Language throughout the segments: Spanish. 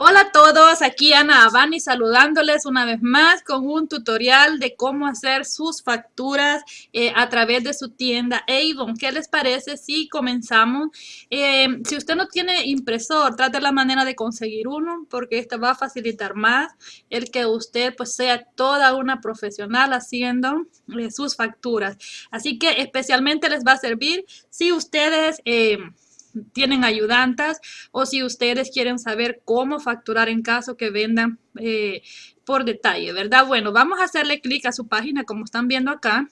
Hola a todos, aquí Ana Abani saludándoles una vez más con un tutorial de cómo hacer sus facturas eh, a través de su tienda Avon. ¿Qué les parece si comenzamos? Eh, si usted no tiene impresor, trate la manera de conseguir uno porque esto va a facilitar más el que usted pues sea toda una profesional haciendo eh, sus facturas. Así que especialmente les va a servir si ustedes tienen ayudantas o si ustedes quieren saber cómo facturar en caso que vendan eh, por detalle, ¿verdad? Bueno, vamos a hacerle clic a su página como están viendo acá.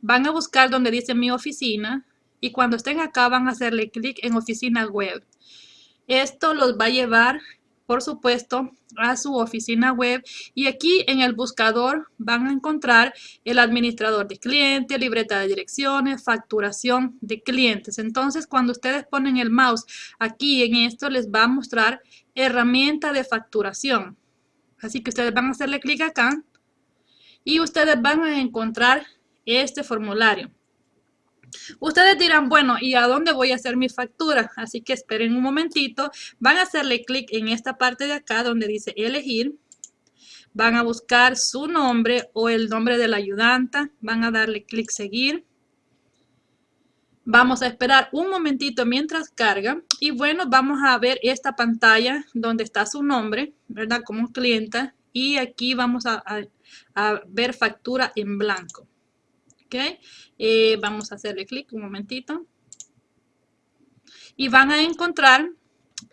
Van a buscar donde dice mi oficina y cuando estén acá van a hacerle clic en oficina web. Esto los va a llevar por supuesto, a su oficina web y aquí en el buscador van a encontrar el administrador de clientes, libreta de direcciones, facturación de clientes. Entonces, cuando ustedes ponen el mouse aquí en esto, les va a mostrar herramienta de facturación. Así que ustedes van a hacerle clic acá y ustedes van a encontrar este formulario. Ustedes dirán, bueno, ¿y a dónde voy a hacer mi factura? Así que esperen un momentito. Van a hacerle clic en esta parte de acá donde dice elegir. Van a buscar su nombre o el nombre de la ayudanta. Van a darle clic seguir. Vamos a esperar un momentito mientras carga. Y bueno, vamos a ver esta pantalla donde está su nombre, ¿verdad? Como clienta. Y aquí vamos a, a ver factura en blanco. ¿Ok? Eh, vamos a hacerle clic un momentito. Y van a encontrar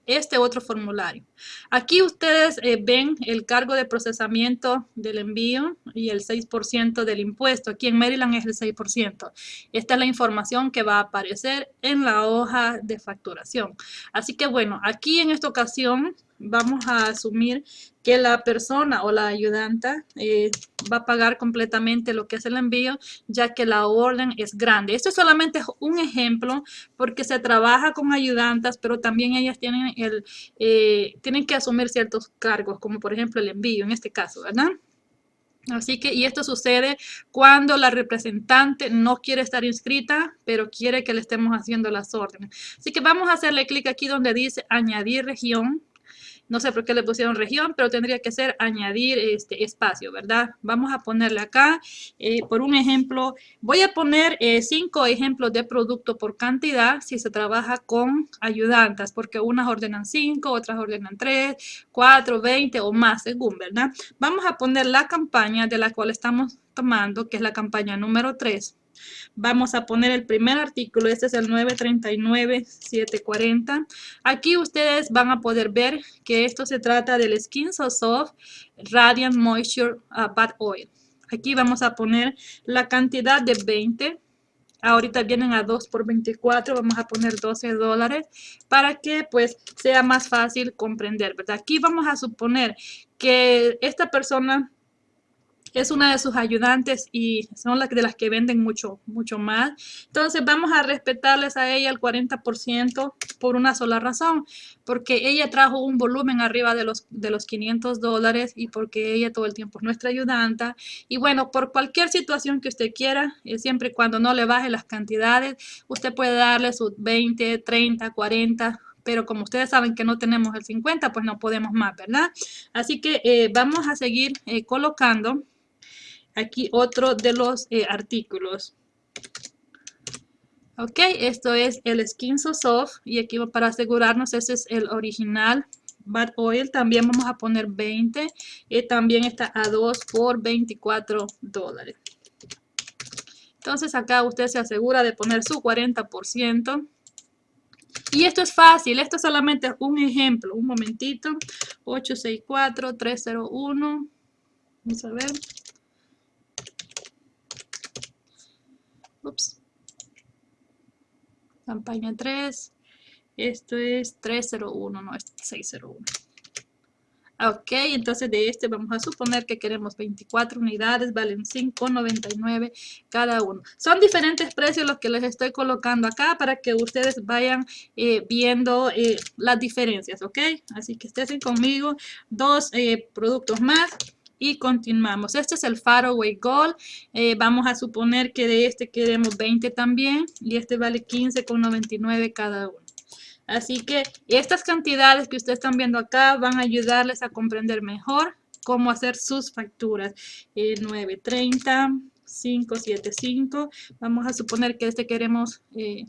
este otro formulario. Aquí ustedes eh, ven el cargo de procesamiento del envío y el 6% del impuesto. Aquí en Maryland es el 6%. Esta es la información que va a aparecer en la hoja de facturación. Así que bueno, aquí en esta ocasión vamos a asumir que la persona o la ayudanta eh, va a pagar completamente lo que es el envío, ya que la orden es grande. Esto es solamente un ejemplo porque se trabaja con ayudantas, pero también ellas tienen, el, eh, tienen que asumir ciertos cargos, como por ejemplo el envío en este caso, ¿verdad? Así que, y esto sucede cuando la representante no quiere estar inscrita, pero quiere que le estemos haciendo las órdenes. Así que vamos a hacerle clic aquí donde dice añadir región no sé por qué le pusieron región, pero tendría que ser añadir este espacio, ¿verdad? Vamos a ponerle acá, eh, por un ejemplo, voy a poner eh, cinco ejemplos de producto por cantidad si se trabaja con ayudantas, porque unas ordenan cinco, otras ordenan tres, cuatro, veinte o más, según, ¿verdad? Vamos a poner la campaña de la cual estamos tomando, que es la campaña número 3. Vamos a poner el primer artículo, este es el 939-740. Aquí ustedes van a poder ver que esto se trata del Skin So Soft Radiant Moisture uh, Bad Oil. Aquí vamos a poner la cantidad de 20. Ahorita vienen a 2 por 24, vamos a poner 12 dólares para que pues sea más fácil comprender, ¿verdad? Aquí vamos a suponer que esta persona es una de sus ayudantes y son las de las que venden mucho, mucho más. Entonces vamos a respetarles a ella el 40% por una sola razón, porque ella trajo un volumen arriba de los, de los 500 dólares y porque ella todo el tiempo es nuestra ayudanta. Y bueno, por cualquier situación que usted quiera, eh, siempre y cuando no le baje las cantidades, usted puede darle sus 20, 30, 40, pero como ustedes saben que no tenemos el 50, pues no podemos más, ¿verdad? Así que eh, vamos a seguir eh, colocando aquí otro de los eh, artículos. Ok, esto es el Skin So Soft y aquí para asegurarnos ese es el original Bad Oil. También vamos a poner 20 y también está a 2 por 24 dólares. Entonces acá usted se asegura de poner su 40%. Y esto es fácil, esto solamente es un ejemplo. Un momentito. 864-301. Vamos a ver. Ups. Campaña 3. Esto es 301, no es 601. Ok, entonces de este vamos a suponer que queremos 24 unidades, valen 5.99 cada uno. Son diferentes precios los que les estoy colocando acá para que ustedes vayan eh, viendo eh, las diferencias, ok. Así que estén conmigo, dos eh, productos más y continuamos. Este es el Faraway Gold. Eh, vamos a suponer que de este queremos 20 también y este vale 15,99 cada uno. Así que estas cantidades que ustedes están viendo acá van a ayudarles a comprender mejor cómo hacer sus facturas. 930, 575. Vamos a suponer que este queremos... Eh,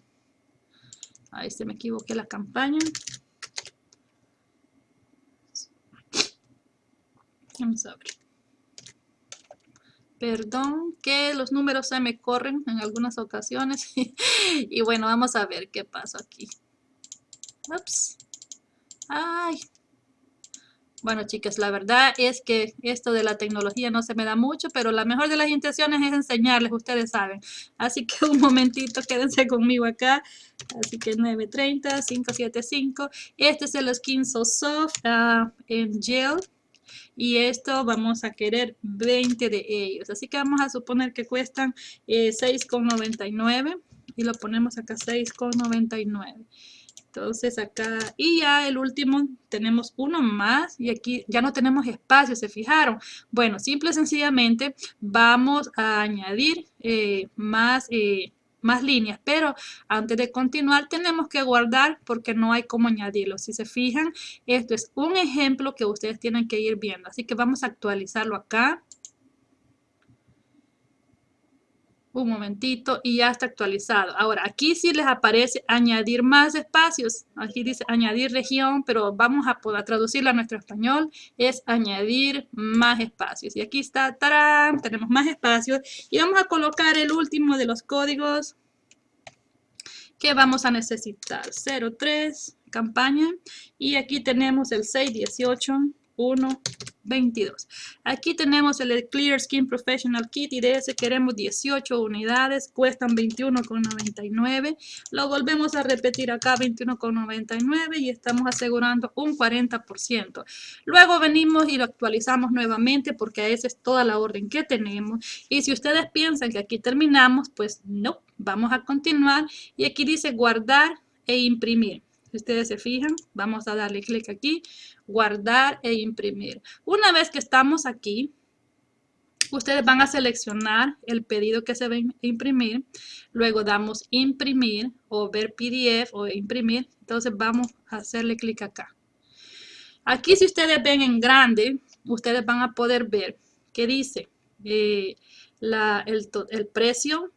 ahí se me equivoqué la campaña. Vamos a ver. Perdón que los números se me corren en algunas ocasiones. y bueno, vamos a ver qué pasa aquí. Ups. Ay. Bueno, chicas, la verdad es que esto de la tecnología no se me da mucho, pero la mejor de las intenciones es enseñarles, ustedes saben. Así que un momentito, quédense conmigo acá. Así que 930, 575. Este es el Skin So Soft uh, en gel. Y esto vamos a querer 20 de ellos. Así que vamos a suponer que cuestan eh, 6,99 y lo ponemos acá 6,99. Entonces acá, y ya el último, tenemos uno más y aquí ya no tenemos espacio, ¿se fijaron? Bueno, simple y sencillamente vamos a añadir eh, más, eh, más líneas, pero antes de continuar tenemos que guardar porque no hay cómo añadirlo. Si se fijan, esto es un ejemplo que ustedes tienen que ir viendo. Así que vamos a actualizarlo acá. Un momentito y ya está actualizado. Ahora, aquí sí les aparece añadir más espacios. Aquí dice añadir región, pero vamos a poder traducirlo a nuestro español. Es añadir más espacios. Y aquí está. Tenemos más espacios. Y vamos a colocar el último de los códigos que vamos a necesitar. 03, campaña. Y aquí tenemos el 618 1, 22. Aquí tenemos el Clear Skin Professional Kit y de ese queremos 18 unidades, cuestan 21,99. Lo volvemos a repetir acá 21,99 y estamos asegurando un 40%. Luego venimos y lo actualizamos nuevamente porque esa es toda la orden que tenemos. Y si ustedes piensan que aquí terminamos, pues no, vamos a continuar. Y aquí dice guardar e imprimir. Si ustedes se fijan, vamos a darle clic aquí, guardar e imprimir. Una vez que estamos aquí, ustedes van a seleccionar el pedido que se va a imprimir. Luego damos imprimir o ver PDF o imprimir. Entonces vamos a hacerle clic acá. Aquí si ustedes ven en grande, ustedes van a poder ver que dice eh, el, el precio,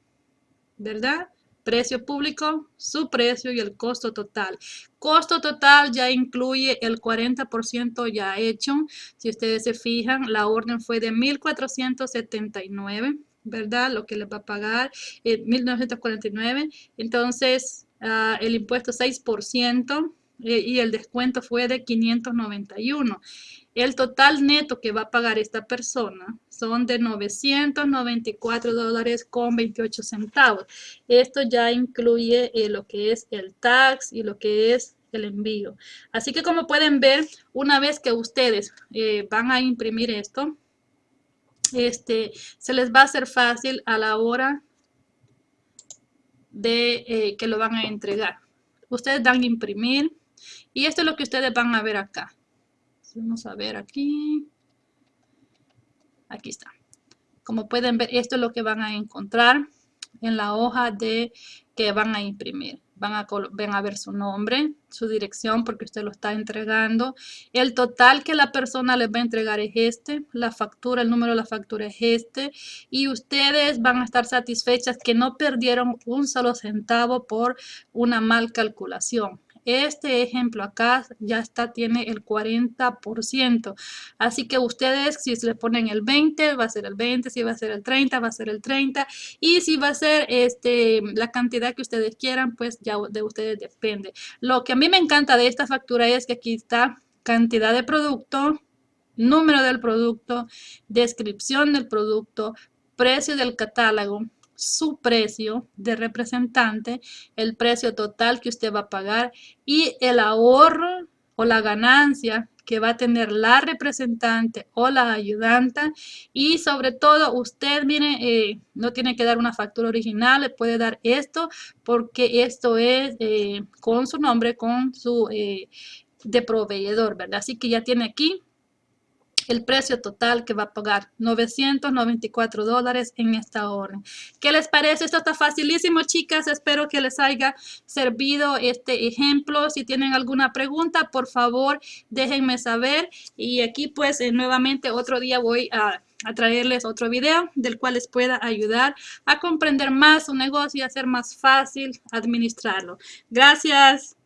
¿verdad? Precio público, su precio y el costo total. Costo total ya incluye el 40% ya hecho. Si ustedes se fijan, la orden fue de 1,479, ¿verdad? Lo que le va a pagar, eh, 1,949. Entonces, uh, el impuesto 6% eh, y el descuento fue de 591. El total neto que va a pagar esta persona son de 994 dólares con 28 centavos. Esto ya incluye eh, lo que es el tax y lo que es el envío. Así que como pueden ver, una vez que ustedes eh, van a imprimir esto, este, se les va a hacer fácil a la hora de eh, que lo van a entregar. Ustedes dan imprimir y esto es lo que ustedes van a ver acá. Vamos a ver aquí. Aquí está. Como pueden ver, esto es lo que van a encontrar en la hoja de que van a imprimir. Van a, a ver su nombre, su dirección, porque usted lo está entregando. El total que la persona les va a entregar es este. La factura, el número de la factura es este. Y ustedes van a estar satisfechas que no perdieron un solo centavo por una mal calculación. Este ejemplo acá ya está, tiene el 40%. Así que ustedes, si le ponen el 20, va a ser el 20. Si va a ser el 30, va a ser el 30. Y si va a ser este, la cantidad que ustedes quieran, pues ya de ustedes depende. Lo que a mí me encanta de esta factura es que aquí está cantidad de producto, número del producto, descripción del producto, precio del catálogo, su precio de representante, el precio total que usted va a pagar y el ahorro o la ganancia que va a tener la representante o la ayudanta. Y sobre todo usted viene eh, no tiene que dar una factura original le puede dar esto porque esto es eh, con su nombre con su eh, de proveedor verdad así que ya tiene aquí el precio total que va a pagar, 994 dólares en esta orden. ¿Qué les parece? Esto está facilísimo, chicas. Espero que les haya servido este ejemplo. Si tienen alguna pregunta, por favor, déjenme saber. Y aquí, pues, eh, nuevamente otro día voy a a traerles otro video del cual les pueda ayudar a comprender más su negocio y hacer más fácil administrarlo. Gracias.